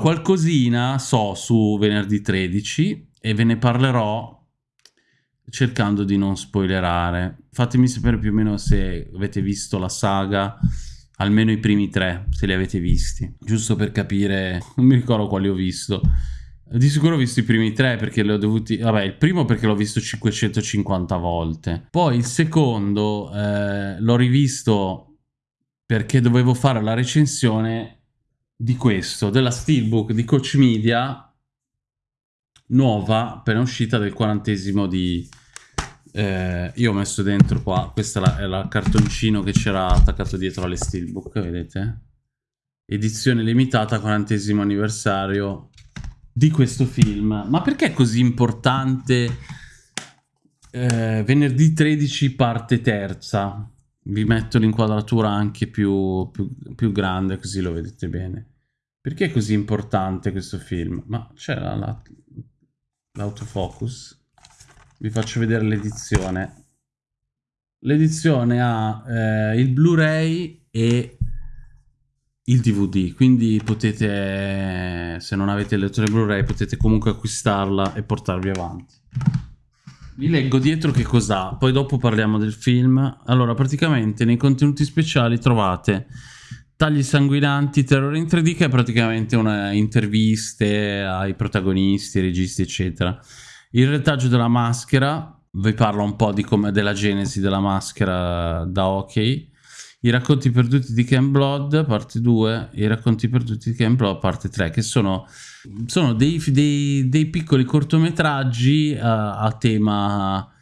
Qualcosina so su venerdì 13 e ve ne parlerò cercando di non spoilerare. Fatemi sapere più o meno se avete visto la saga, almeno i primi tre, se li avete visti, giusto per capire, non mi ricordo quali ho visto. Di sicuro ho visto i primi tre perché li ho dovuti... Vabbè, il primo perché l'ho visto 550 volte. Poi il secondo eh, l'ho rivisto perché dovevo fare la recensione di questo, della Steelbook di Coach Media, nuova, appena uscita del quarantesimo di... Eh, io ho messo dentro qua, questo è il cartoncino che c'era attaccato dietro alle Steelbook, vedete? Edizione limitata, quarantesimo anniversario di questo film. Ma perché è così importante eh, venerdì 13 parte terza? Vi metto l'inquadratura anche più, più, più, grande così lo vedete bene. Perché è così importante questo film? Ma c'è l'autofocus? Vi faccio vedere l'edizione. L'edizione ha eh, il Blu-ray e il DVD, quindi potete, se non avete il lettore Blu-ray, potete comunque acquistarla e portarvi avanti. Vi leggo dietro che cos'ha, poi dopo parliamo del film. Allora, praticamente nei contenuti speciali trovate tagli sanguinanti, terrore in 3D, che è praticamente una interviste ai protagonisti, registi, eccetera. Il retaggio della maschera, vi parlo un po' di come della genesi della maschera da hockey i racconti perduti di Ken Blood, parte 2, i racconti perduti di Ken Blood, parte 3, che sono, sono dei, dei, dei, piccoli cortometraggi uh, a tema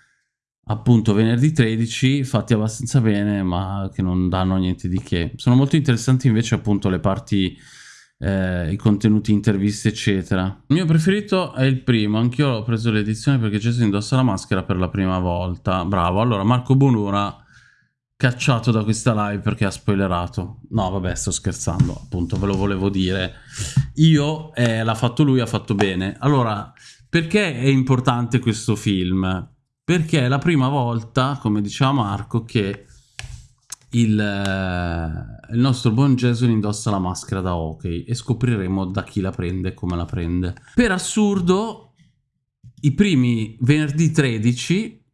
appunto venerdì 13 fatti abbastanza bene ma che non danno niente di che. Sono molto interessanti invece appunto le parti eh, i contenuti interviste eccetera. Il mio preferito è il primo anch'io ho preso l'edizione perché Jason indossa la maschera per la prima volta. Bravo. Allora Marco Bonura cacciato da questa live perché ha spoilerato. No, vabbè, sto scherzando, appunto, ve lo volevo dire. Io, eh, l'ha fatto lui, ha fatto bene. Allora, perché è importante questo film? Perché è la prima volta, come diceva Marco, che il, eh, il nostro buon Jason indossa la maschera da hockey e scopriremo da chi la prende e come la prende. Per assurdo, i primi venerdì 13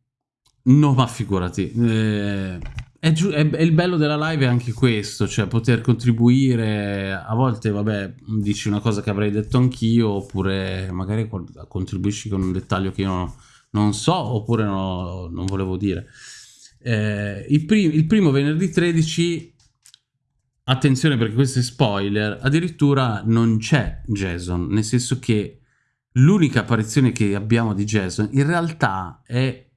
No, ma figurati. Eh, è, è, è, il bello della live è anche questo, cioè poter contribuire, a volte vabbè dici una cosa che avrei detto anch'io, oppure magari contribuisci con un dettaglio che io non, non so, oppure no, non volevo dire. Eh, il, prim il primo venerdì 13, attenzione perché questo è spoiler, addirittura non c'è Jason, nel senso che l'unica apparizione che abbiamo di Jason in realtà è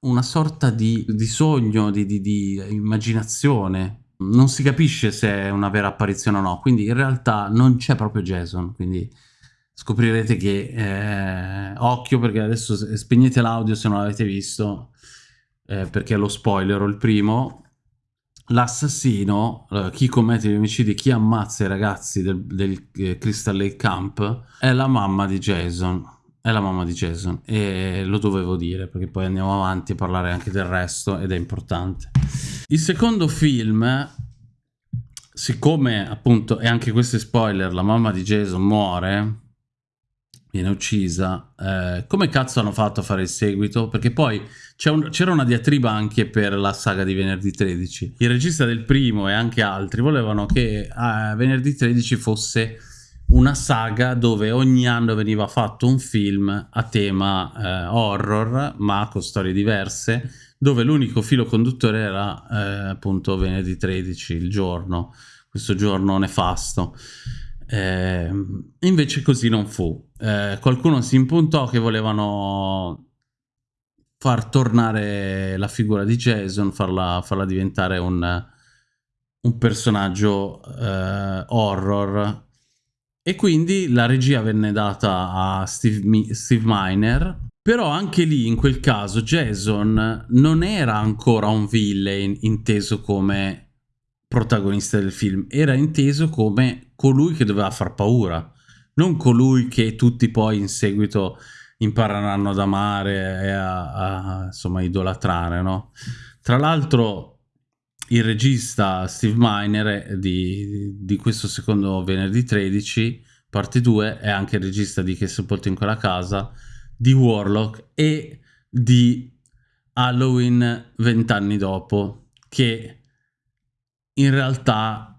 una sorta di, di sogno, di, di, di, immaginazione. Non si capisce se è una vera apparizione o no, quindi in realtà non c'è proprio Jason, quindi scoprirete che eh, occhio perché adesso spegnete l'audio se non l'avete visto, eh, perché lo spoiler, il primo, l'assassino, eh, chi commette gli omicidi, chi ammazza i ragazzi del, del eh, Crystal Lake Camp, è la mamma di Jason è la mamma di Jason e lo dovevo dire perché poi andiamo avanti a parlare anche del resto ed è importante. Il secondo film, siccome appunto, e anche questo è spoiler, la mamma di Jason muore, viene uccisa, eh, come cazzo hanno fatto a fare il seguito? Perché poi c'era un, una diatriba anche per la saga di Venerdì 13. Il regista del primo e anche altri volevano che eh, Venerdì 13 fosse una saga dove ogni anno veniva fatto un film a tema eh, horror, ma con storie diverse, dove l'unico filo conduttore era eh, appunto venerdì 13, il giorno, questo giorno nefasto. Eh, invece così non fu. Eh, qualcuno si impuntò che volevano far tornare la figura di Jason, farla, farla diventare un, un personaggio eh, horror e quindi la regia venne data a Steve, Steve Miner, però anche lì, in quel caso, Jason non era ancora un villain inteso come protagonista del film, era inteso come colui che doveva far paura, non colui che tutti poi in seguito impareranno ad amare e a, a insomma idolatrare, no? Tra l'altro il regista Steve Miner di, di questo secondo venerdì 13 parte 2, è anche il regista di Che sepolto in quella casa, di Warlock e di Halloween vent'anni dopo, che in realtà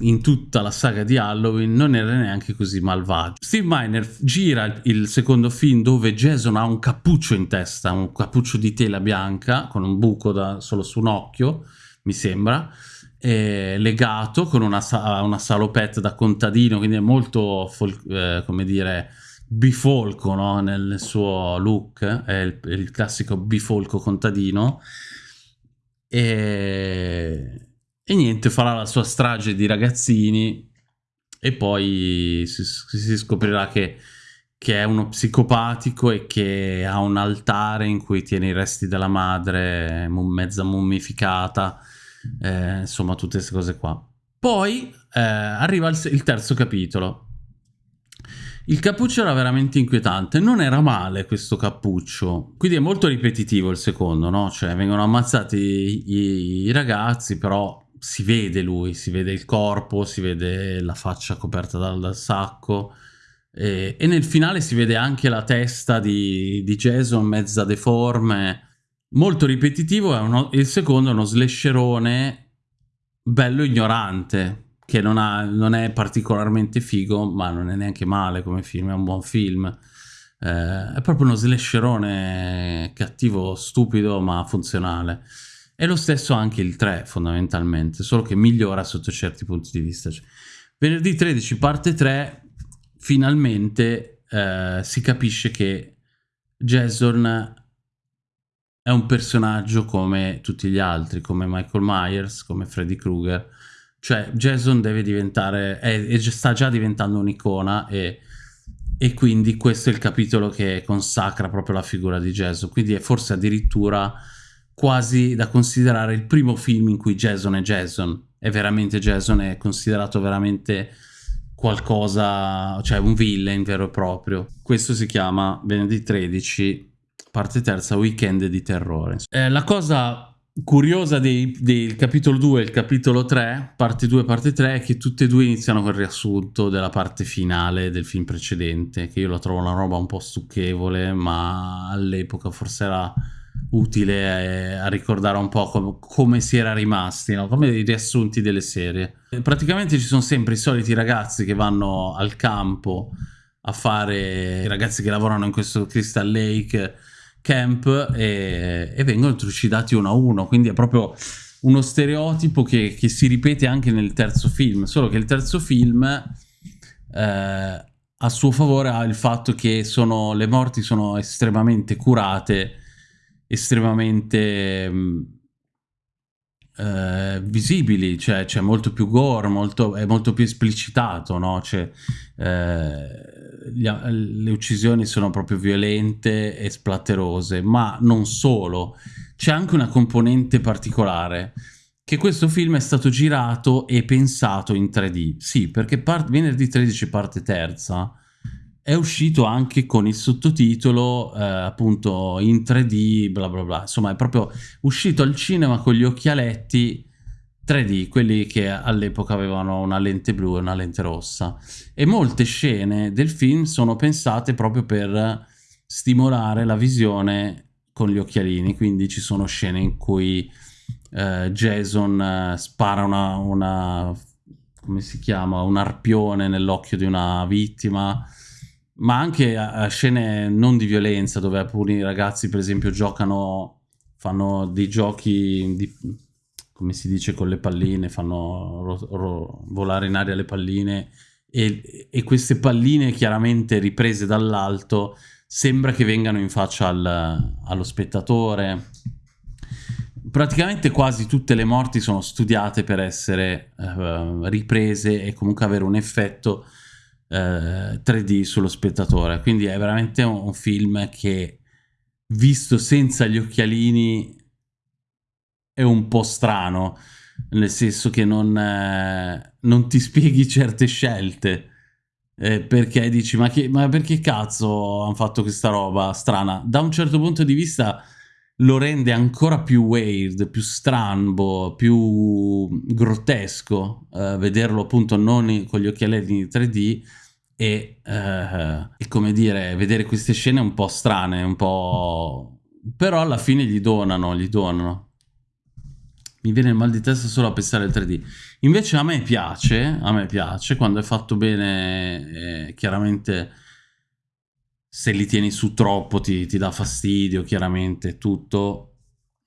in tutta la saga di Halloween non era neanche così malvagio. Steve Miner gira il secondo film dove Jason ha un cappuccio in testa, un cappuccio di tela bianca con un buco da, solo su un occhio, mi sembra, legato con una, una, salopette da contadino, quindi è molto, eh, come dire, bifolco no? nel suo look, è il, il classico bifolco contadino. E e niente, farà la sua strage di ragazzini e poi si, si scoprirà che, che, è uno psicopatico e che ha un altare in cui tiene i resti della madre mezza mummificata, eh, insomma tutte queste cose qua. Poi eh, arriva il, il terzo capitolo. Il cappuccio era veramente inquietante, non era male questo cappuccio, quindi è molto ripetitivo il secondo, no? Cioè vengono ammazzati i, i ragazzi, però si vede lui, si vede il corpo, si vede la faccia coperta dal, dal sacco e, e, nel finale si vede anche la testa di, di Jason mezza deforme, molto ripetitivo, uno, il secondo è uno slasherone bello ignorante, che non, ha, non, è particolarmente figo, ma non è neanche male come film, è un buon film. Eh, è proprio uno slasherone cattivo, stupido, ma funzionale. E lo stesso anche il 3 fondamentalmente, solo che migliora sotto certi punti di vista. Cioè, venerdì 13 parte 3 finalmente eh, si capisce che Jason è un personaggio come tutti gli altri, come Michael Myers, come Freddy Krueger. Cioè Jason deve diventare, è, è, sta già diventando un'icona e, e quindi questo è il capitolo che consacra proprio la figura di Jason. Quindi è forse addirittura quasi da considerare il primo film in cui Jason è Jason. È veramente Jason, è considerato veramente qualcosa, cioè un villain vero e proprio. Questo si chiama venerdì 13, parte terza, weekend di terrore. Eh, la cosa curiosa del capitolo 2 e il capitolo 3, parte 2 e parte 3, è che tutte e due iniziano col riassunto della parte finale del film precedente, che io la trovo una roba un po' stucchevole, ma all'epoca forse era utile a ricordare un po' com come si era rimasti, no? come i riassunti delle serie. Praticamente ci sono sempre i soliti ragazzi che vanno al campo a fare, i ragazzi che lavorano in questo Crystal Lake Camp e, e vengono trucidati uno a uno, quindi è proprio uno stereotipo che, che, si ripete anche nel terzo film, solo che il terzo film eh, a suo favore ha il fatto che sono, le morti sono estremamente curate estremamente mm, eh, visibili, cioè c'è molto più gore, molto, è molto più esplicitato, no? Cioè, eh, gli, le uccisioni sono proprio violente e splatterose, ma non solo, c'è anche una componente particolare, che questo film è stato girato e pensato in 3D, sì, perché venerdì 13 parte terza, è uscito anche con il sottotitolo eh, appunto in 3D, bla bla bla. Insomma, è proprio uscito al cinema con gli occhialetti 3D, quelli che all'epoca avevano una lente blu e una lente rossa. E molte scene del film sono pensate proprio per stimolare la visione con gli occhialini, quindi ci sono scene in cui eh, Jason eh, spara una, una, come si chiama, un arpione nell'occhio di una vittima, ma anche a, scene non di violenza dove alcuni ragazzi per esempio giocano fanno dei giochi di, come si dice con le palline fanno ro, ro, volare in aria le palline e, e, queste palline chiaramente riprese dall'alto sembra che vengano in faccia al, allo spettatore. Praticamente quasi tutte le morti sono studiate per essere uh, riprese e comunque avere un effetto 3D eh, sullo spettatore. Quindi è veramente un, un, film che, visto senza gli occhialini, è un po' strano, nel senso che non, eh, non ti spieghi certe scelte. Eh, perché dici, ma, che, ma perché cazzo hanno fatto questa roba strana? Da un certo punto di vista lo rende ancora più weird, più strambo, più grottesco, eh, vederlo appunto non con gli occhialetti 3D, e, eh, e come dire, vedere queste scene un po' strane, un po'... però alla fine gli donano, gli donano. Mi viene il mal di testa solo a pensare al 3D. Invece a me piace, a me piace, quando è fatto bene, eh, chiaramente se li tieni su troppo ti, ti dà fastidio, chiaramente, tutto.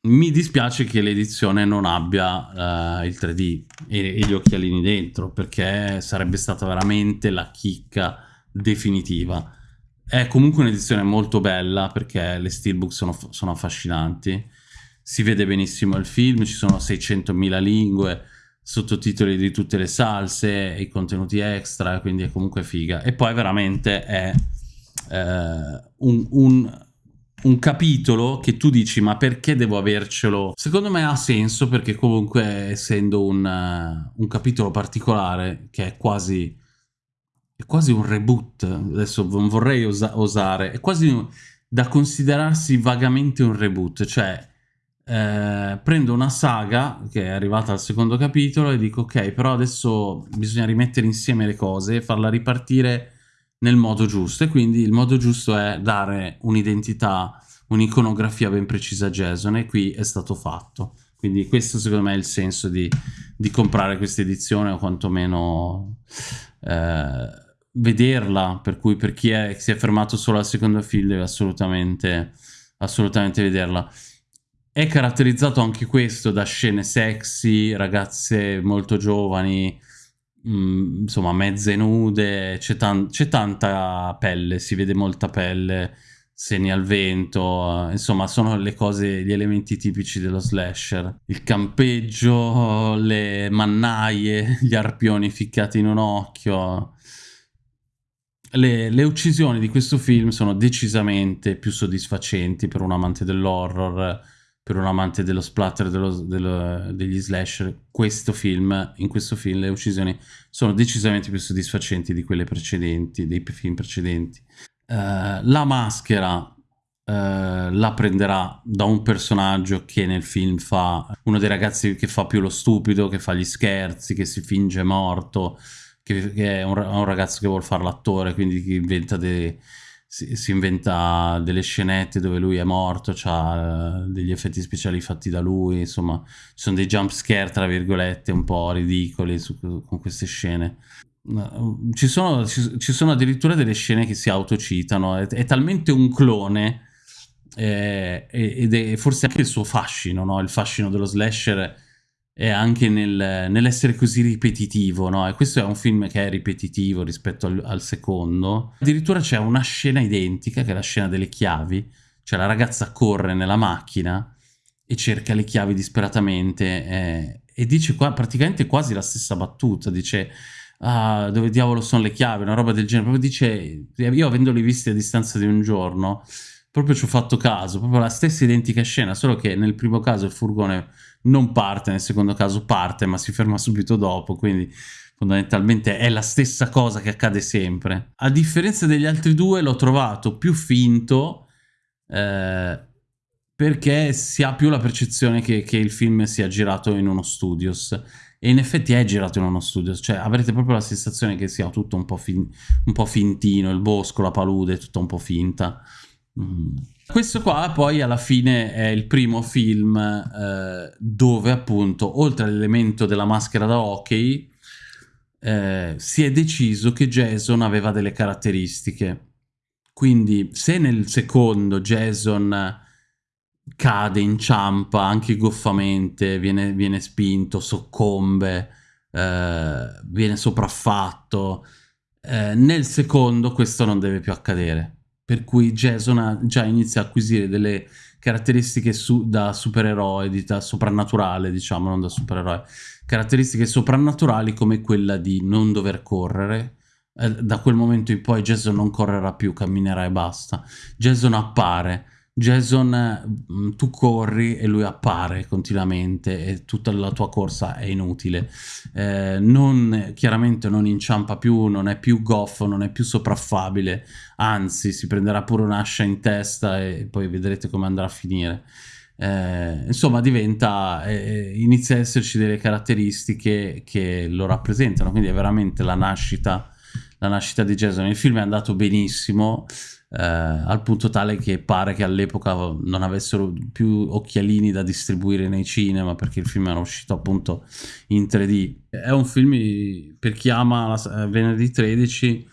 Mi dispiace che l'edizione non abbia uh, il 3D e, e, gli occhialini dentro, perché sarebbe stata veramente la chicca definitiva. È comunque un'edizione molto bella, perché le steelbook sono, sono affascinanti. Si vede benissimo il film, ci sono 600.000 lingue, sottotitoli di tutte le salse, i contenuti extra, quindi è comunque figa. E poi veramente è un, un un capitolo che tu dici ma perché devo avercelo? Secondo me ha senso perché comunque essendo un, uh, un capitolo particolare che è quasi, è quasi un reboot, adesso non vorrei osa osare, è quasi da considerarsi vagamente un reboot, cioè eh, prendo una saga che è arrivata al secondo capitolo e dico ok però adesso bisogna rimettere insieme le cose e farla ripartire nel modo giusto e quindi il modo giusto è dare un'identità, un'iconografia ben precisa a Jason e qui è stato fatto. Quindi questo secondo me è il senso di, di comprare questa edizione o quantomeno eh, vederla, per cui per chi è, si è fermato solo al secondo film deve assolutamente, assolutamente vederla. È caratterizzato anche questo da scene sexy, ragazze molto giovani, Mm, insomma mezze nude, c'è tan tanta pelle, si vede molta pelle, segni al vento, insomma sono le cose, gli elementi tipici dello slasher. Il campeggio, le mannaie, gli arpioni ficcati in un occhio. Le, le uccisioni di questo film sono decisamente più soddisfacenti per un amante dell'horror per un amante dello splatter dello, dello, degli slasher, questo film, in questo film le uccisioni sono decisamente più soddisfacenti di quelle precedenti, dei film precedenti. Uh, la maschera uh, la prenderà da un personaggio che nel film fa uno dei ragazzi che fa più lo stupido, che fa gli scherzi, che si finge morto, che, che è un, un, ragazzo che vuole fare l'attore, quindi che inventa dei si, si, inventa delle scenette dove lui è morto, ha eh, degli effetti speciali fatti da lui, insomma, ci sono dei jump scare, tra virgolette, un po' ridicoli su, con queste scene. Ci sono, ci, ci sono, addirittura delle scene che si autocitano, è, è talmente un clone eh, ed è forse anche il suo fascino, no? il fascino dello slasher è anche nel, nell'essere così ripetitivo, no? E questo è un film che è ripetitivo rispetto al, al secondo. Addirittura c'è una scena identica, che è la scena delle chiavi, cioè la ragazza corre nella macchina e cerca le chiavi disperatamente eh, e dice qua praticamente quasi la stessa battuta, dice ah, dove diavolo sono le chiavi, una roba del genere, proprio dice, io avendoli visti a distanza di un giorno, proprio ci ho fatto caso, proprio la stessa identica scena, solo che nel primo caso il furgone non parte, nel secondo caso parte ma si ferma subito dopo, quindi fondamentalmente è la stessa cosa che accade sempre. A differenza degli altri due l'ho trovato più finto eh, perché si ha più la percezione che, che, il film sia girato in uno studios e in effetti è girato in uno studios, cioè avrete proprio la sensazione che sia tutto un po', fin un po fintino, il bosco, la palude, tutto un po' finta. Mm. Questo qua poi alla fine è il primo film eh, dove appunto oltre all'elemento della maschera da hockey eh, si è deciso che Jason aveva delle caratteristiche. Quindi se nel secondo Jason cade, inciampa anche goffamente, viene, viene spinto, soccombe, eh, viene sopraffatto, eh, nel secondo questo non deve più accadere per cui Jason già inizia a acquisire delle caratteristiche su, da supereroe, di, da soprannaturale, diciamo, non da supereroe, caratteristiche soprannaturali come quella di non dover correre. Eh, da quel momento in poi Jason non correrà più, camminerà e basta. Jason appare, Jason, mm, tu corri e lui appare continuamente e tutta la tua corsa è inutile. Eh, non, chiaramente non inciampa più, non è più goffo, non è più sopraffabile, anzi si prenderà pure un'ascia in testa e poi vedrete come andrà a finire. Eh, insomma diventa, eh, inizia ad esserci delle caratteristiche che lo rappresentano, quindi è veramente la nascita la nascita di Jason. Il film è andato benissimo, eh, al punto tale che pare che all'epoca non avessero più occhialini da distribuire nei cinema perché il film era uscito appunto in 3D. È un film per chi ama la, eh, venerdì 13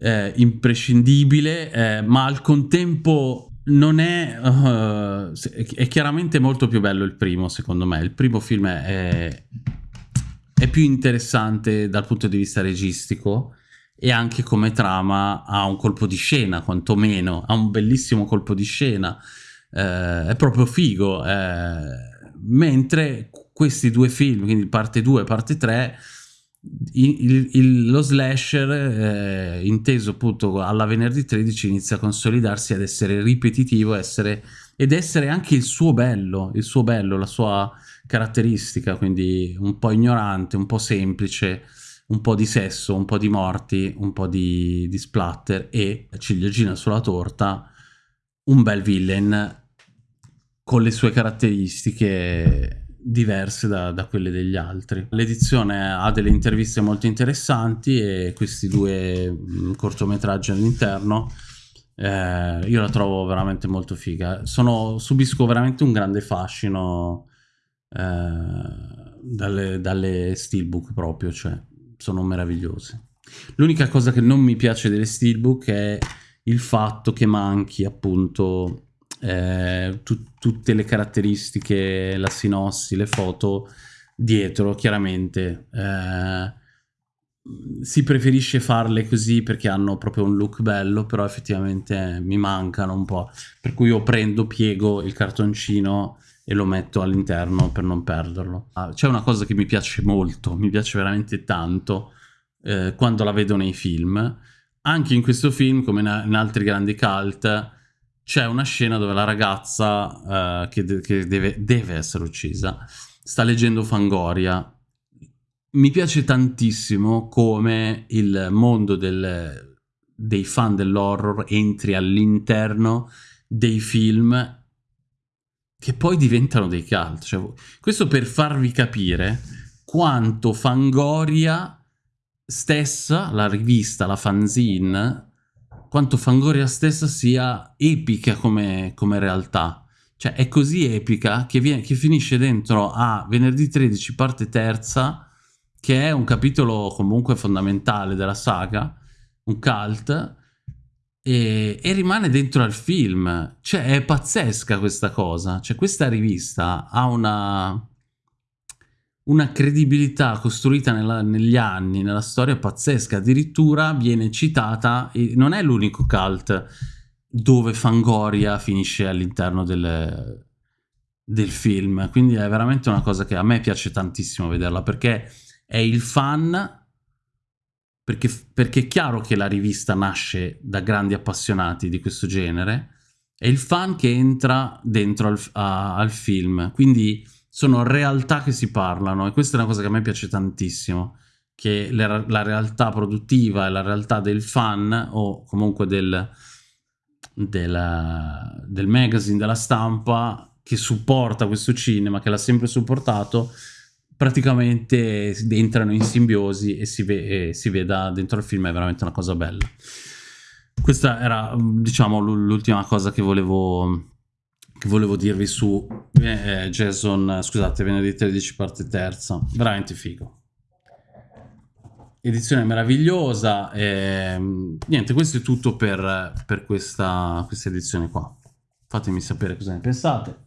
eh, imprescindibile, eh, ma al contempo non è... Uh, è chiaramente molto più bello il primo, secondo me. Il primo film è, è più interessante dal punto di vista registico e anche come trama ha un colpo di scena, quantomeno, ha un bellissimo colpo di scena, eh, è proprio figo, eh, mentre questi due film, quindi parte 2 e parte 3, il, il, lo slasher, eh, inteso appunto alla venerdì 13, inizia a consolidarsi ad essere ripetitivo essere, ed essere anche il suo bello, il suo bello, la sua caratteristica, quindi un po' ignorante, un po' semplice, un po' di sesso, un po' di morti, un po' di, di splatter e ciliegina sulla torta, un bel villain con le sue caratteristiche diverse da, da, quelle degli altri. L'edizione ha delle interviste molto interessanti e questi due mm, cortometraggi all'interno eh, io la trovo veramente molto figa. Sono, subisco veramente un grande fascino eh, dalle, dalle steelbook proprio, cioè sono meravigliose. L'unica cosa che non mi piace delle steelbook è il fatto che manchi appunto eh, tu, tutte le caratteristiche, la sinossi, le foto dietro, chiaramente. Eh, si preferisce farle così perché hanno proprio un look bello, però effettivamente mi mancano un po'. Per cui io prendo, piego il cartoncino e lo metto all'interno per non perderlo. Ah, C'è una cosa che mi piace molto, mi piace veramente tanto eh, quando la vedo nei film. Anche in questo film, come in altri grandi cult, c'è una scena dove la ragazza uh, che, de che deve, deve, essere uccisa sta leggendo Fangoria. Mi piace tantissimo come il mondo del, dei fan dell'horror entri all'interno dei film che poi diventano dei cult. Cioè, questo per farvi capire quanto Fangoria stessa, la rivista, la fanzine, quanto Fangoria stessa sia epica come, come realtà. Cioè è così epica che, viene, che finisce dentro a venerdì 13 parte terza, che è un capitolo comunque fondamentale della saga, un cult, e, e, rimane dentro al film. Cioè è pazzesca questa cosa. Cioè questa rivista ha una una credibilità costruita nella, negli anni, nella storia pazzesca, addirittura viene citata, non è l'unico cult dove Fangoria finisce all'interno del, del film, quindi è veramente una cosa che a me piace tantissimo vederla, perché è il fan, perché, perché è chiaro che la rivista nasce da grandi appassionati di questo genere, è il fan che entra dentro al, a, al film, quindi sono realtà che si parlano e questa è una cosa che a me piace tantissimo, che le, la realtà produttiva e la realtà del fan o comunque del, del, del magazine, della stampa che supporta questo cinema, che l'ha sempre supportato, praticamente entrano in simbiosi e si, ve e si veda dentro il film, è veramente una cosa bella. Questa era, diciamo, l'ultima cosa che volevo che volevo dirvi su eh, Jason, scusate, venerdì 13 parte terza, veramente figo. Edizione meravigliosa, e, niente, questo è tutto per, per questa, questa edizione qua. Fatemi sapere cosa ne pensate.